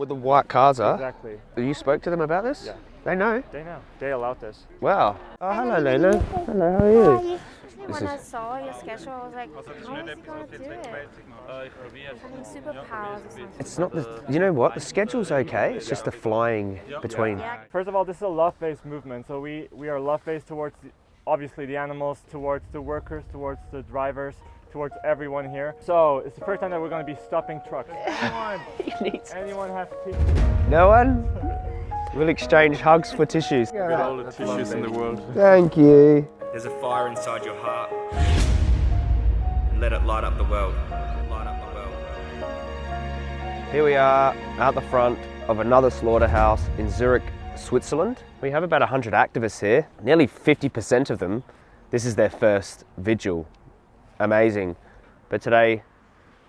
With the white cars are? Exactly. You spoke to them about this? Yeah. They know? They know. They allowed this. Wow. Oh, hello, Lena. Hello, how are you? When I saw your schedule, I was like, how is he gonna do it? Having superpowers or something. It's not the, you know what? The schedule's okay. It's just the flying between. First of all, this is a love-based movement. So we, we are love-based towards the, obviously the animals, towards the workers, towards the drivers, towards everyone here. So it's the first time that we're going to be stopping trucks. Anyone, anyone have tissues? No one? We'll exchange hugs for tissues. With all the tissues in the world. Thank you. There's a fire inside your heart. Let it light up the world. Light up the world. Here we are out the front of another slaughterhouse in Zurich, Switzerland. We have about 100 activists here. Nearly 50% of them, this is their first vigil. Amazing. But today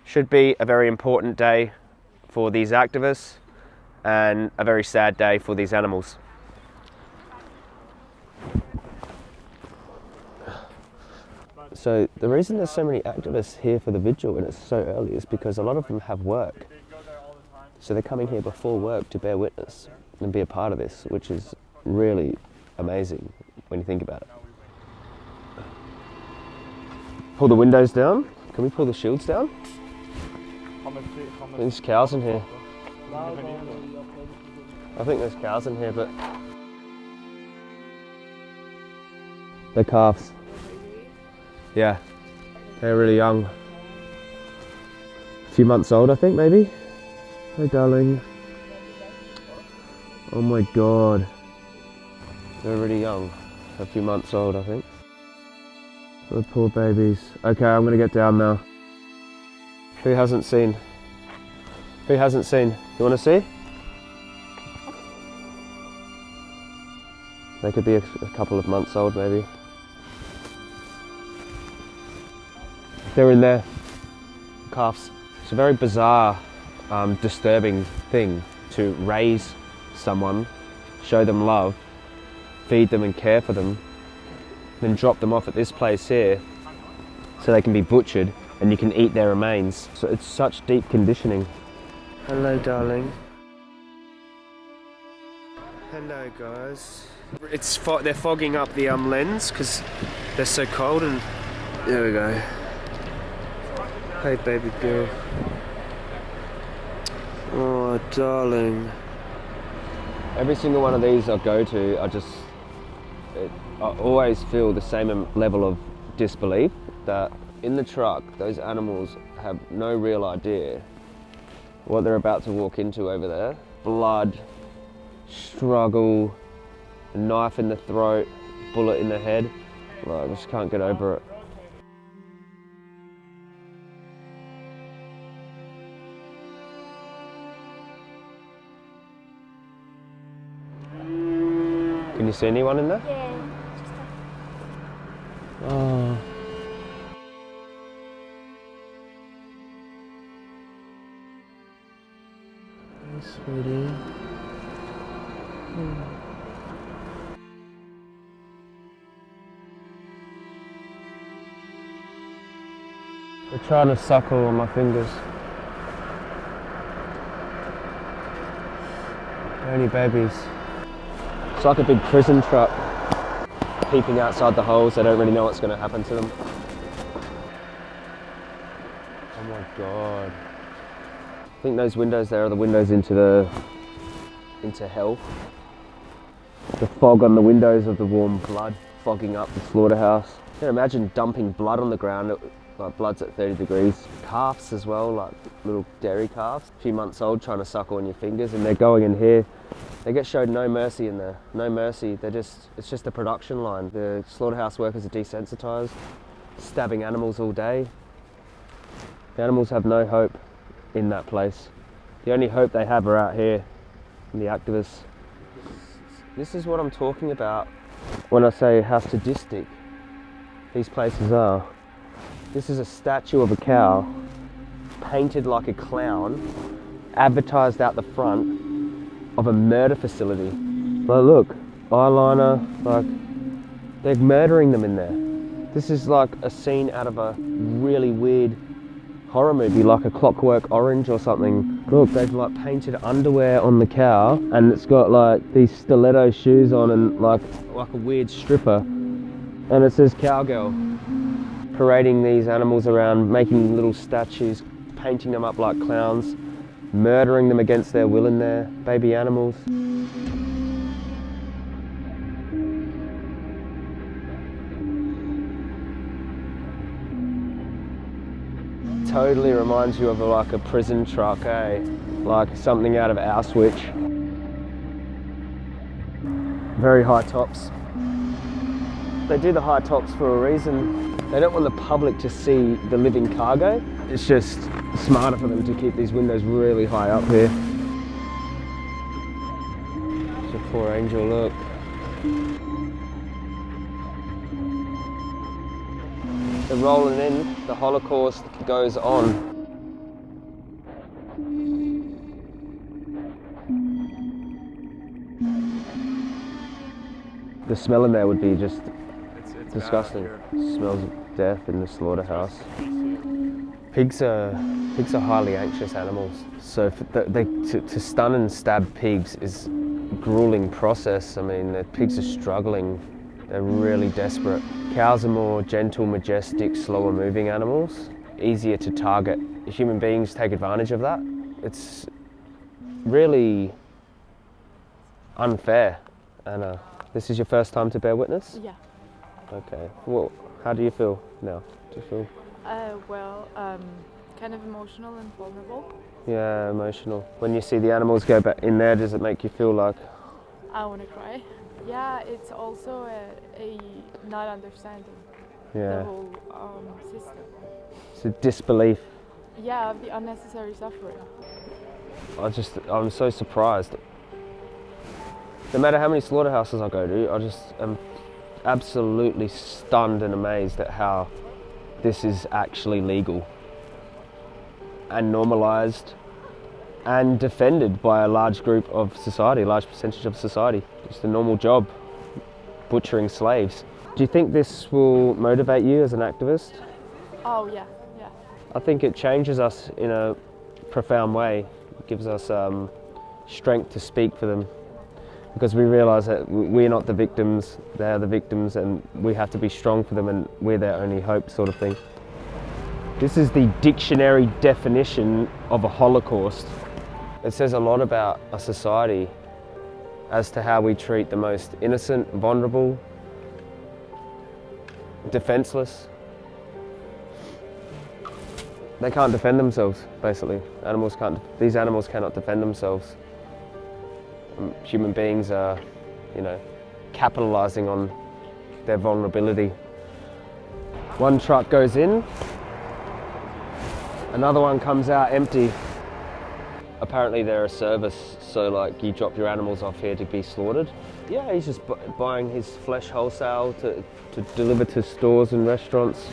should be a very important day for these activists and a very sad day for these animals. So the reason there's so many activists here for the vigil and it's so early is because a lot of them have work. So they're coming here before work to bear witness and be a part of this, which is really amazing when you think about it. Pull the windows down. Can we pull the shields down? There's cows in here. I think there's cows in here, but they're calves. Yeah, they're really young. A few months old, I think, maybe. Hey, darling. Oh my god. They're really young. A few months old, I think. The poor babies. Okay, I'm gonna get down now. Who hasn't seen? Who hasn't seen? You wanna see? They could be a, a couple of months old, maybe. They're in there, calves. It's a very bizarre, um, disturbing thing to raise someone, show them love, feed them and care for them, then drop them off at this place here so they can be butchered and you can eat their remains. So it's such deep conditioning. Hello, darling. Hello, guys. It's fo they're fogging up the um, lens because they're so cold and there we go. Hey, baby girl. Oh, darling. Every single one of these I go to, I just, it, I always feel the same level of disbelief that in the truck, those animals have no real idea what they're about to walk into over there. Blood, struggle, knife in the throat, bullet in the head. Like, I just can't get over it. Can you see anyone in there? Yeah. Oh. Hey, sweetie. Hmm. They're trying to suckle on my fingers. They're only babies. It's like a big prison truck peeping outside the holes. They don't really know what's going to happen to them. Oh my god. I think those windows there are the windows into the into hell. The fog on the windows of the warm blood fogging up the slaughterhouse. You can imagine dumping blood on the ground. Like blood's at 30 degrees. Calves as well, like little dairy calves, a few months old, trying to suckle on your fingers, and they're going in here. They get showed no mercy in there, no mercy. They're just, it's just a production line. The slaughterhouse workers are desensitized, stabbing animals all day. The animals have no hope in that place. The only hope they have are out here, in the activists. This is what I'm talking about when I say how sadistic these places are. This is a statue of a cow, painted like a clown, advertised out the front of a murder facility. Like, look, eyeliner, like, they're murdering them in there. This is like a scene out of a really weird horror movie, like a Clockwork Orange or something. Look, they've like painted underwear on the cow and it's got like these stiletto shoes on and like like a weird stripper. And it says cowgirl. Parading these animals around, making little statues, painting them up like clowns, murdering them against their will in there, baby animals. totally reminds you of like a prison truck, eh? Like something out of Auschwitz. Very high tops. They do the high tops for a reason. They don't want the public to see the living cargo. It's just smarter for them to keep these windows really high up here. It's a poor angel, look. They're rolling in, the Holocaust goes on. The smell in there would be just It's, it's disgusting. Smells death in the slaughterhouse. Pigs are pigs are highly anxious animals, so the, they, to, to stun and stab pigs is a grueling process. I mean, the pigs are struggling. They're really desperate. Cows are more gentle, majestic, slower moving animals, easier to target. Human beings take advantage of that. It's really unfair. Anna, this is your first time to bear witness? Yeah. Okay. Well, how do you feel now? Do you feel? Uh, well, um, kind of emotional and vulnerable. Yeah, emotional. When you see the animals go back in there, does it make you feel like? I want to cry. Yeah, it's also a, a not understanding the whole um, system. It's a disbelief. Yeah, of the unnecessary suffering. I just, I'm so surprised. No matter how many slaughterhouses I go to, I just am absolutely stunned and amazed at how this is actually legal and normalized and defended by a large group of society, a large percentage of society. Just a normal job, butchering slaves. Do you think this will motivate you as an activist? Oh yeah, yeah. I think it changes us in a profound way. It gives us um, strength to speak for them because we realise that we're not the victims, they're the victims, and we have to be strong for them, and we're their only hope, sort of thing. This is the dictionary definition of a Holocaust. It says a lot about a society as to how we treat the most innocent, vulnerable, defenseless. They can't defend themselves, basically. Animals can't, these animals cannot defend themselves. Um, Human beings are, you know, capitalizing on their vulnerability. One truck goes in, another one comes out empty. Apparently they're a service, so like you drop your animals off here to be slaughtered. Yeah, he's just bu- buying his flesh wholesale to, to deliver to stores and restaurants.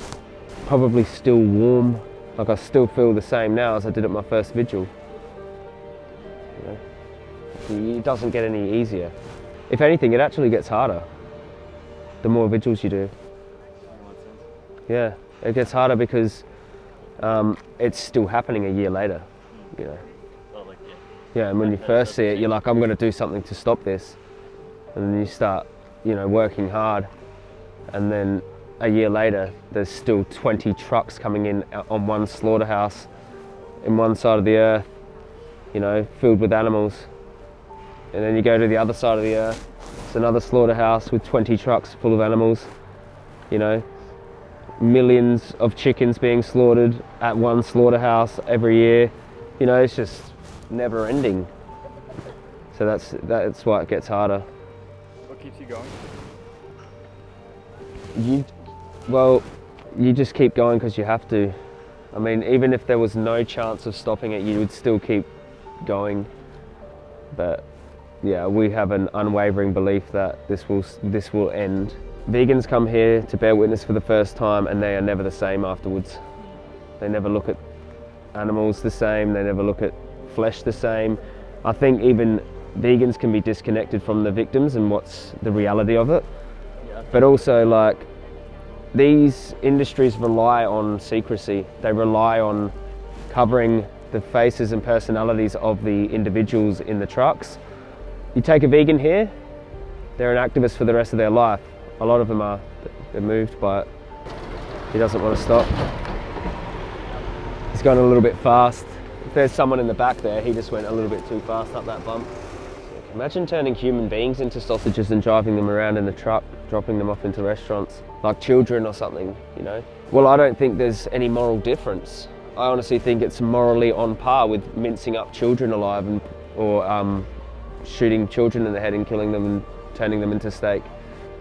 Probably still warm. Like I still feel the same now as I did at my first vigil. It doesn't get any easier. If anything, it actually gets harder. The more vigils you do. Yeah, it gets harder because um, it's still happening a year later. You know. Yeah, and when you first see it, you're like, I'm going to do something to stop this, and then you start, you know, working hard, and then a year later, there's still 20 trucks coming in on one slaughterhouse, in one side of the earth, you know, filled with animals, and then you go to the other side of the earth, it's another slaughterhouse with 20 trucks full of animals, you know, millions of chickens being slaughtered at one slaughterhouse every year. You know, it's just never ending. So that's that's why it gets harder. What keeps you going? You, well, you just keep going because you have to. I mean, even if there was no chance of stopping it, you would still keep going. But yeah, we have an unwavering belief that this will this will end. Vegans come here to bear witness for the first time, and they are never the same afterwards. They never look at animals the same. They never look at flesh the same. I think even vegans can be disconnected from the victims and what's the reality of it. But also, like, these industries rely on secrecy. They rely on covering the faces and personalities of the individuals in the trucks. You take a vegan here, they're an activist for the rest of their life. A lot of them are. They're moved by it. He doesn't want to stop. He's going a little bit fast. If there's someone in the back there, he just went a little bit too fast up that bump. Imagine turning human beings into sausages and driving them around in the truck, dropping them off into restaurants, like children or something, you know? Well, I don't think there's any moral difference. I honestly think it's morally on par with mincing up children alive and, or um, shooting children in the head and killing them and turning them into steak.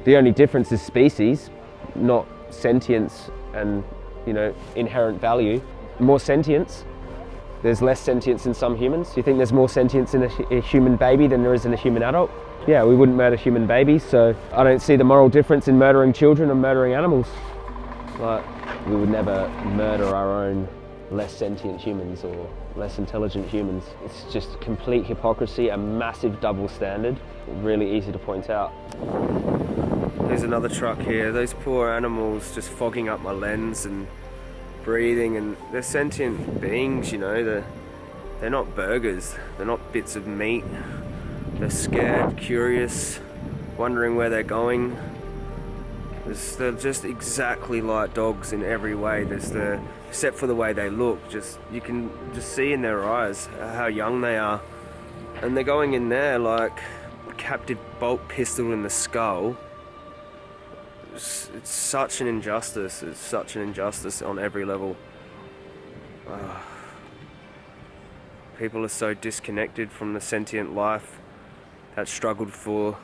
The only difference is species, not sentience and you know inherent value. More sentience. There's less sentience in some humans. Do you think there's more sentience in a, a human baby than there is in a human adult? Yeah, we wouldn't murder human babies, so I don't see the moral difference in murdering children and murdering animals. Like, we would never murder our own less sentient humans or less intelligent humans. It's just complete hypocrisy, a massive double standard, really easy to point out. There's another truck here. Those poor animals just fogging up my lens and breathing and they're sentient beings, you know, they're, they're not burgers, they're not bits of meat. They're scared, curious, wondering where they're going. There's, they're just exactly like dogs in every way. There's the, except for the way they look, just you can just see in their eyes how young they are. And they're going in there like captive bolt pistol in the skull. It's, it's such an injustice. It's such an injustice on every level. People are so disconnected from the sentient life that struggled for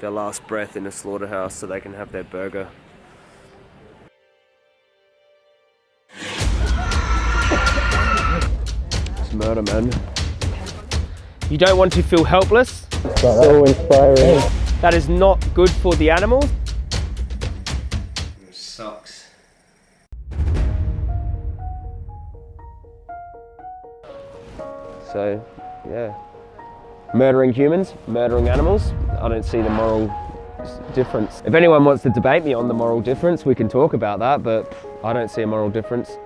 their last breath in a slaughterhouse so they can have their burger. It's murder, man. You don't want to feel helpless. So inspiring. That is not good for the animals. It sucks. So, yeah. Murdering humans, murdering animals, I don't see the moral difference. If anyone wants to debate me on the moral difference, we can talk about that, but I don't see a moral difference.